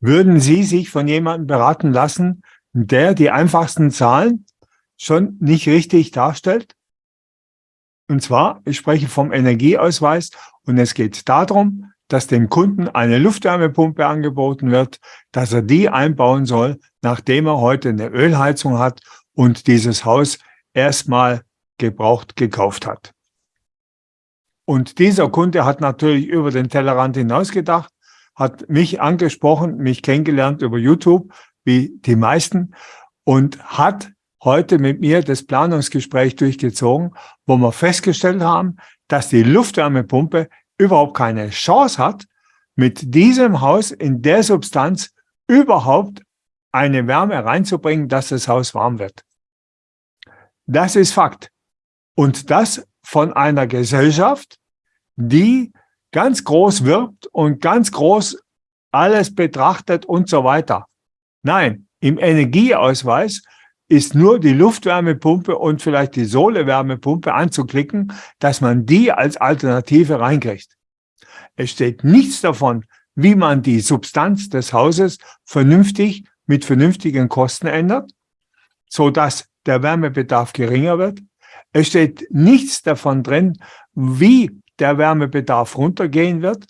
Würden Sie sich von jemandem beraten lassen, der die einfachsten Zahlen schon nicht richtig darstellt? Und zwar, ich spreche vom Energieausweis und es geht darum, dass dem Kunden eine Luftwärmepumpe angeboten wird, dass er die einbauen soll, nachdem er heute eine Ölheizung hat und dieses Haus erstmal gebraucht gekauft hat. Und dieser Kunde hat natürlich über den Tellerrand hinaus gedacht, hat mich angesprochen, mich kennengelernt über YouTube, wie die meisten, und hat heute mit mir das Planungsgespräch durchgezogen, wo wir festgestellt haben, dass die Luftwärmepumpe überhaupt keine Chance hat, mit diesem Haus in der Substanz überhaupt eine Wärme reinzubringen, dass das Haus warm wird. Das ist Fakt. Und das von einer Gesellschaft, die ganz groß wirbt und ganz groß alles betrachtet und so weiter. Nein, im Energieausweis ist nur die Luftwärmepumpe und vielleicht die Sohlewärmepumpe anzuklicken, dass man die als Alternative reinkriegt. Es steht nichts davon, wie man die Substanz des Hauses vernünftig mit vernünftigen Kosten ändert, so dass der Wärmebedarf geringer wird. Es steht nichts davon drin, wie der Wärmebedarf runtergehen wird,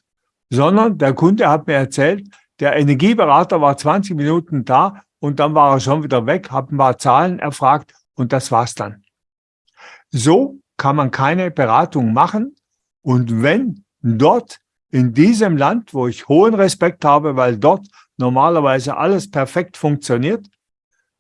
sondern der Kunde hat mir erzählt, der Energieberater war 20 Minuten da und dann war er schon wieder weg, hat ein paar Zahlen erfragt und das war's dann. So kann man keine Beratung machen und wenn dort in diesem Land, wo ich hohen Respekt habe, weil dort normalerweise alles perfekt funktioniert,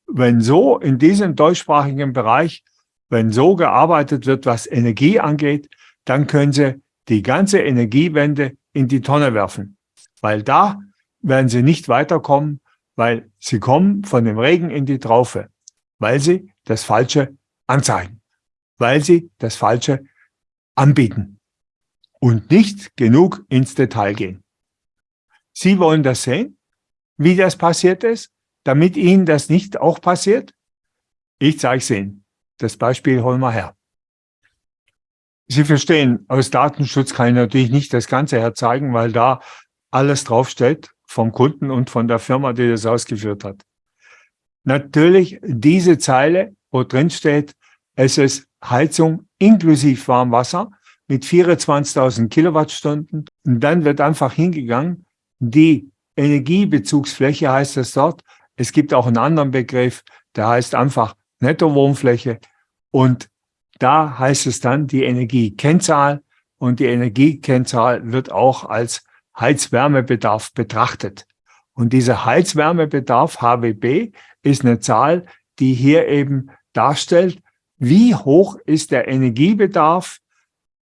wenn so in diesem deutschsprachigen Bereich, wenn so gearbeitet wird, was Energie angeht, dann können Sie die ganze Energiewende in die Tonne werfen. Weil da werden Sie nicht weiterkommen, weil Sie kommen von dem Regen in die Traufe, weil Sie das Falsche anzeigen, weil Sie das Falsche anbieten und nicht genug ins Detail gehen. Sie wollen das sehen, wie das passiert ist, damit Ihnen das nicht auch passiert? Ich zeige es Ihnen. Das Beispiel holen wir her. Sie verstehen, aus Datenschutz kann ich natürlich nicht das Ganze herzeigen, weil da alles draufsteht vom Kunden und von der Firma, die das ausgeführt hat. Natürlich diese Zeile, wo drin steht, es ist Heizung inklusive Warmwasser mit 24.000 Kilowattstunden. Und dann wird einfach hingegangen, die Energiebezugsfläche heißt es dort. Es gibt auch einen anderen Begriff, der heißt einfach Nettowohnfläche. Und da heißt es dann die Energiekennzahl und die Energiekennzahl wird auch als Heizwärmebedarf betrachtet. Und dieser Heizwärmebedarf HWB ist eine Zahl, die hier eben darstellt, wie hoch ist der Energiebedarf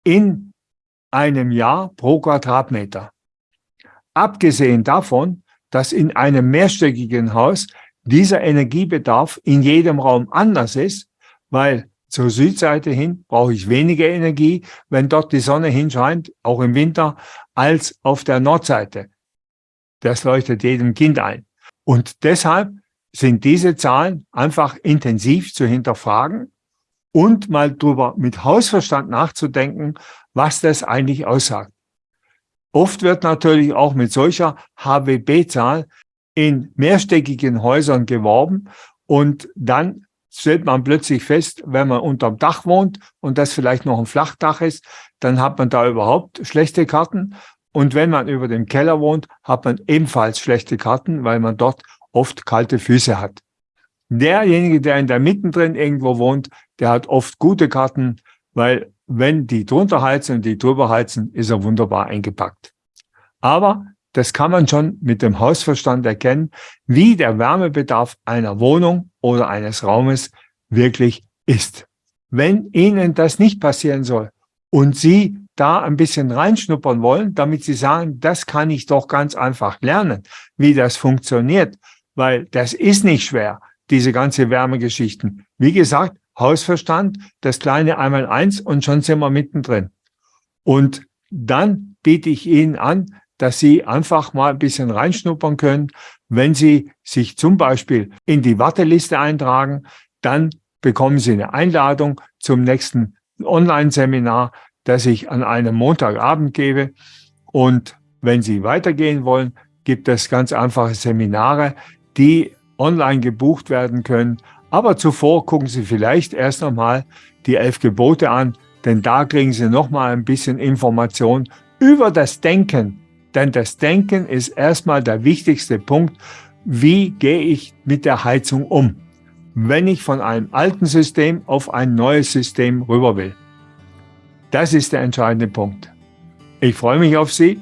in einem Jahr pro Quadratmeter. Abgesehen davon, dass in einem mehrstöckigen Haus dieser Energiebedarf in jedem Raum anders ist, weil zur Südseite hin brauche ich weniger Energie, wenn dort die Sonne hinscheint, auch im Winter, als auf der Nordseite. Das leuchtet jedem Kind ein. Und deshalb sind diese Zahlen einfach intensiv zu hinterfragen und mal drüber mit Hausverstand nachzudenken, was das eigentlich aussagt. Oft wird natürlich auch mit solcher HWB-Zahl in mehrstöckigen Häusern geworben und dann stellt man plötzlich fest, wenn man unterm Dach wohnt und das vielleicht noch ein Flachdach ist, dann hat man da überhaupt schlechte Karten. Und wenn man über dem Keller wohnt, hat man ebenfalls schlechte Karten, weil man dort oft kalte Füße hat. Derjenige, der in der mittendrin irgendwo wohnt, der hat oft gute Karten, weil wenn die drunter heizen und die drüber heizen, ist er wunderbar eingepackt. Aber das kann man schon mit dem Hausverstand erkennen, wie der Wärmebedarf einer Wohnung oder eines Raumes wirklich ist. Wenn Ihnen das nicht passieren soll und Sie da ein bisschen reinschnuppern wollen, damit Sie sagen, das kann ich doch ganz einfach lernen, wie das funktioniert, weil das ist nicht schwer, diese ganze Wärmegeschichten. Wie gesagt, Hausverstand, das kleine einmal eins und schon sind wir mittendrin. Und dann biete ich Ihnen an, dass Sie einfach mal ein bisschen reinschnuppern können. Wenn Sie sich zum Beispiel in die Warteliste eintragen, dann bekommen Sie eine Einladung zum nächsten Online-Seminar, das ich an einem Montagabend gebe. Und wenn Sie weitergehen wollen, gibt es ganz einfache Seminare, die online gebucht werden können. Aber zuvor gucken Sie vielleicht erst nochmal die elf Gebote an, denn da kriegen Sie nochmal ein bisschen Information über das Denken. Denn das Denken ist erstmal der wichtigste Punkt. Wie gehe ich mit der Heizung um, wenn ich von einem alten System auf ein neues System rüber will? Das ist der entscheidende Punkt. Ich freue mich auf Sie,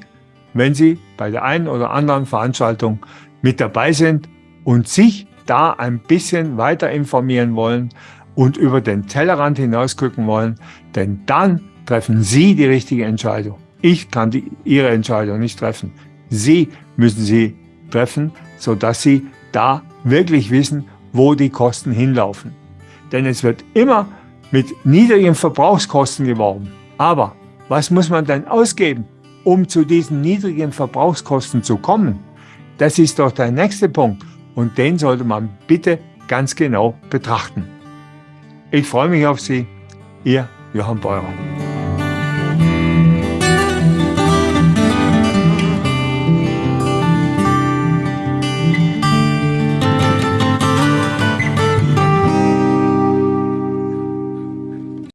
wenn Sie bei der einen oder anderen Veranstaltung mit dabei sind und sich da ein bisschen weiter informieren wollen und über den Tellerrand hinaus gucken wollen, denn dann treffen Sie die richtige Entscheidung. Ich kann die, Ihre Entscheidung nicht treffen. Sie müssen sie treffen, sodass Sie da wirklich wissen, wo die Kosten hinlaufen. Denn es wird immer mit niedrigen Verbrauchskosten geworben. Aber was muss man denn ausgeben, um zu diesen niedrigen Verbrauchskosten zu kommen? Das ist doch der nächste Punkt und den sollte man bitte ganz genau betrachten. Ich freue mich auf Sie, Ihr Johann Beurer.